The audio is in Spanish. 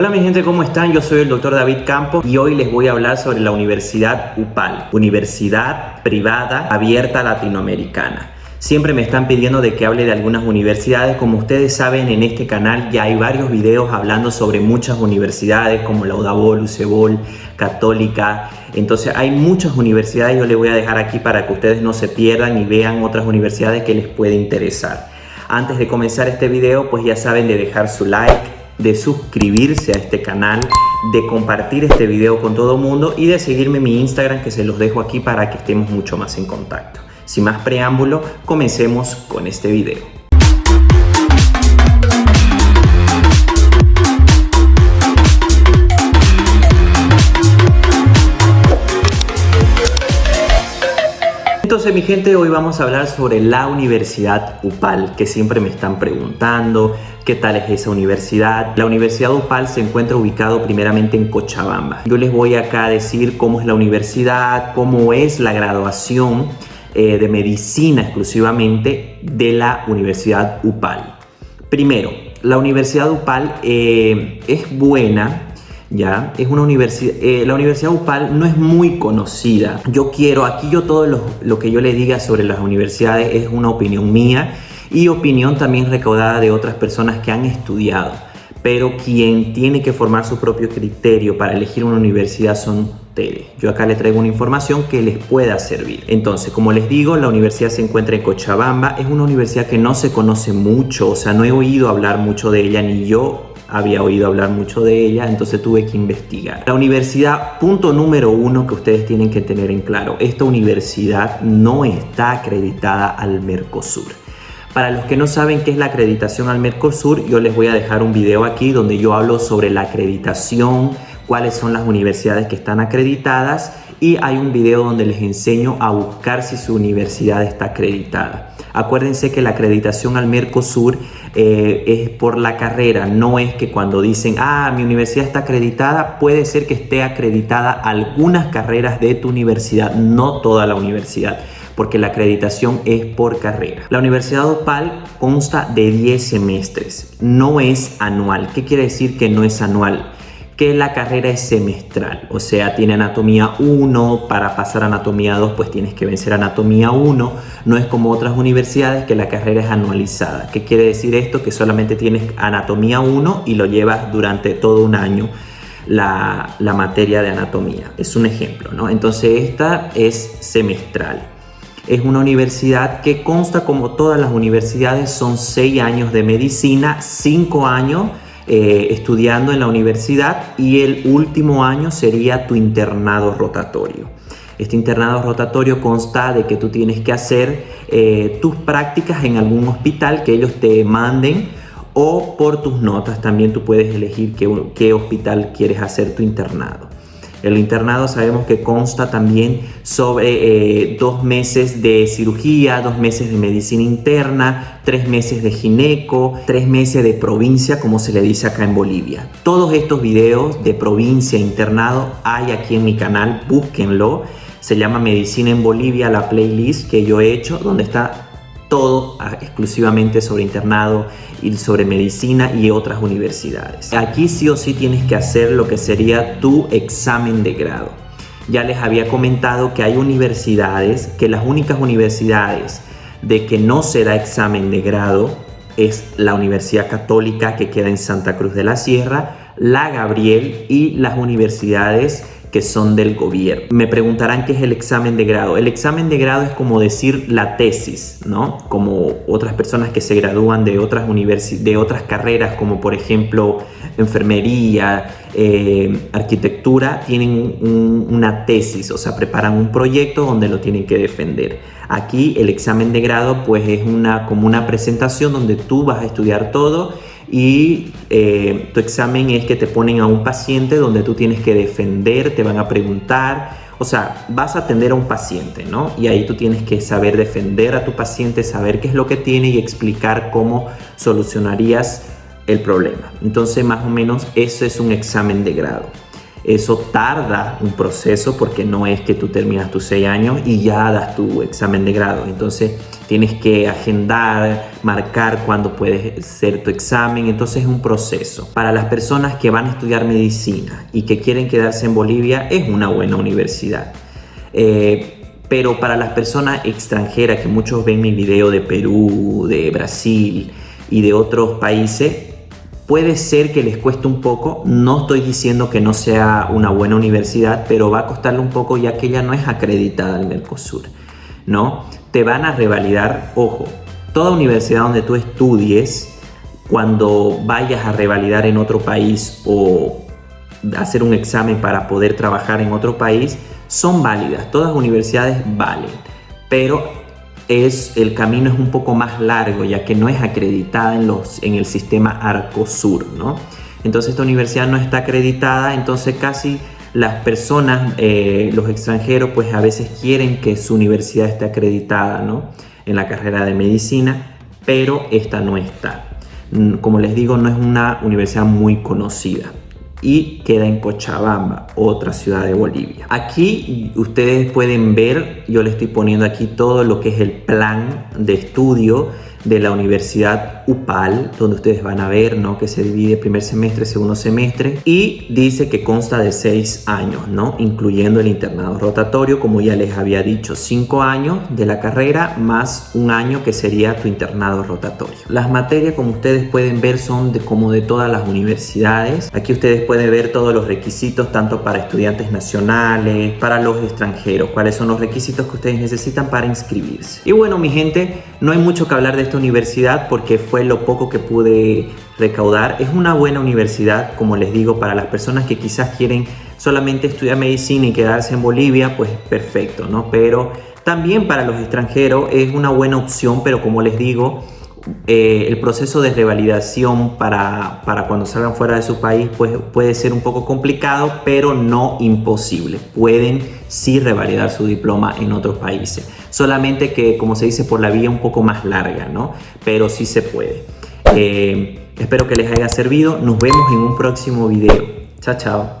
Hola mi gente, ¿cómo están? Yo soy el doctor David Campos y hoy les voy a hablar sobre la Universidad UPAL, Universidad Privada Abierta Latinoamericana. Siempre me están pidiendo de que hable de algunas universidades. Como ustedes saben, en este canal ya hay varios videos hablando sobre muchas universidades como la UDABOL, UCEBOL, Católica. Entonces hay muchas universidades, yo les voy a dejar aquí para que ustedes no se pierdan y vean otras universidades que les puede interesar. Antes de comenzar este video, pues ya saben de dejar su like, de suscribirse a este canal, de compartir este video con todo el mundo y de seguirme en mi Instagram que se los dejo aquí para que estemos mucho más en contacto. Sin más preámbulo, comencemos con este video. Entonces mi gente, hoy vamos a hablar sobre la Universidad UPAL, que siempre me están preguntando qué tal es esa universidad. La Universidad UPAL se encuentra ubicado primeramente en Cochabamba. Yo les voy acá a decir cómo es la universidad, cómo es la graduación eh, de medicina exclusivamente de la Universidad UPAL. Primero, la Universidad UPAL eh, es buena ¿ya? Es una universidad, eh, la Universidad UPAL no es muy conocida. Yo quiero, aquí yo todo lo, lo, que yo le diga sobre las universidades es una opinión mía y opinión también recaudada de otras personas que han estudiado. Pero quien tiene que formar su propio criterio para elegir una universidad son ustedes. Yo acá le traigo una información que les pueda servir. Entonces, como les digo, la universidad se encuentra en Cochabamba. Es una universidad que no se conoce mucho, o sea, no he oído hablar mucho de ella, ni yo había oído hablar mucho de ella, entonces tuve que investigar. La universidad, punto número uno que ustedes tienen que tener en claro, esta universidad no está acreditada al Mercosur. Para los que no saben qué es la acreditación al Mercosur, yo les voy a dejar un video aquí donde yo hablo sobre la acreditación, cuáles son las universidades que están acreditadas y hay un video donde les enseño a buscar si su universidad está acreditada. Acuérdense que la acreditación al Mercosur eh, es por la carrera, no es que cuando dicen, ah, mi universidad está acreditada, puede ser que esté acreditada algunas carreras de tu universidad, no toda la universidad porque la acreditación es por carrera. La Universidad OPAL consta de 10 semestres, no es anual. ¿Qué quiere decir que no es anual? Que la carrera es semestral, o sea, tiene anatomía 1, para pasar a anatomía 2 pues tienes que vencer anatomía 1, no es como otras universidades que la carrera es anualizada. ¿Qué quiere decir esto? Que solamente tienes anatomía 1 y lo llevas durante todo un año la, la materia de anatomía. Es un ejemplo, ¿no? Entonces esta es semestral. Es una universidad que consta como todas las universidades, son 6 años de medicina, 5 años eh, estudiando en la universidad y el último año sería tu internado rotatorio. Este internado rotatorio consta de que tú tienes que hacer eh, tus prácticas en algún hospital que ellos te manden o por tus notas también tú puedes elegir qué hospital quieres hacer tu internado. El internado sabemos que consta también sobre eh, dos meses de cirugía, dos meses de medicina interna, tres meses de gineco, tres meses de provincia, como se le dice acá en Bolivia. Todos estos videos de provincia e internado hay aquí en mi canal, búsquenlo. Se llama Medicina en Bolivia, la playlist que yo he hecho, donde está todo ah, exclusivamente sobre internado y sobre medicina y otras universidades. Aquí sí o sí tienes que hacer lo que sería tu examen de grado. Ya les había comentado que hay universidades, que las únicas universidades de que no se da examen de grado es la Universidad Católica que queda en Santa Cruz de la Sierra, la Gabriel y las universidades que son del gobierno. Me preguntarán qué es el examen de grado. El examen de grado es como decir la tesis, ¿no? Como otras personas que se gradúan de otras, de otras carreras, como por ejemplo enfermería, eh, arquitectura, tienen una tesis, o sea, preparan un proyecto donde lo tienen que defender. Aquí el examen de grado pues es una, como una presentación donde tú vas a estudiar todo y eh, tu examen es que te ponen a un paciente donde tú tienes que defender, te van a preguntar, o sea, vas a atender a un paciente, ¿no? Y ahí tú tienes que saber defender a tu paciente, saber qué es lo que tiene y explicar cómo solucionarías el problema. Entonces, más o menos, eso es un examen de grado. Eso tarda un proceso porque no es que tú terminas tus seis años y ya das tu examen de grado. Entonces tienes que agendar, marcar cuándo puedes hacer tu examen. Entonces es un proceso. Para las personas que van a estudiar medicina y que quieren quedarse en Bolivia es una buena universidad. Eh, pero para las personas extranjeras que muchos ven mi video de Perú, de Brasil y de otros países, Puede ser que les cueste un poco, no estoy diciendo que no sea una buena universidad, pero va a costarle un poco ya que ella no es acreditada al Mercosur, ¿no? Te van a revalidar, ojo, toda universidad donde tú estudies, cuando vayas a revalidar en otro país o hacer un examen para poder trabajar en otro país, son válidas, todas universidades valen, pero es, el camino es un poco más largo ya que no es acreditada en, los, en el sistema Arcosur, ¿no? Entonces esta universidad no está acreditada, entonces casi las personas, eh, los extranjeros, pues a veces quieren que su universidad esté acreditada, ¿no? En la carrera de medicina, pero esta no está. Como les digo, no es una universidad muy conocida y queda en Cochabamba, otra ciudad de Bolivia. Aquí ustedes pueden ver, yo le estoy poniendo aquí todo lo que es el plan de estudio de la Universidad UPAL, donde ustedes van a ver ¿no? que se divide primer semestre, segundo semestre, y dice que consta de seis años, ¿no? incluyendo el internado rotatorio, como ya les había dicho, cinco años de la carrera más un año que sería tu internado rotatorio. Las materias, como ustedes pueden ver, son de, como de todas las universidades. Aquí ustedes pueden ver todos los requisitos, tanto para estudiantes nacionales, para los extranjeros, cuáles son los requisitos que ustedes necesitan para inscribirse. Y bueno, mi gente, no hay mucho que hablar de esta universidad porque lo poco que pude recaudar. Es una buena universidad, como les digo, para las personas que quizás quieren solamente estudiar medicina y quedarse en Bolivia, pues perfecto, ¿no? Pero también para los extranjeros es una buena opción, pero como les digo, eh, el proceso de revalidación para, para, cuando salgan fuera de su país pues, puede ser un poco complicado, pero no imposible. Pueden sí revalidar su diploma en otros países. Solamente que, como se dice, por la vía un poco más larga, ¿no? Pero sí se puede. Eh, espero que les haya servido. Nos vemos en un próximo video. Chao, chao.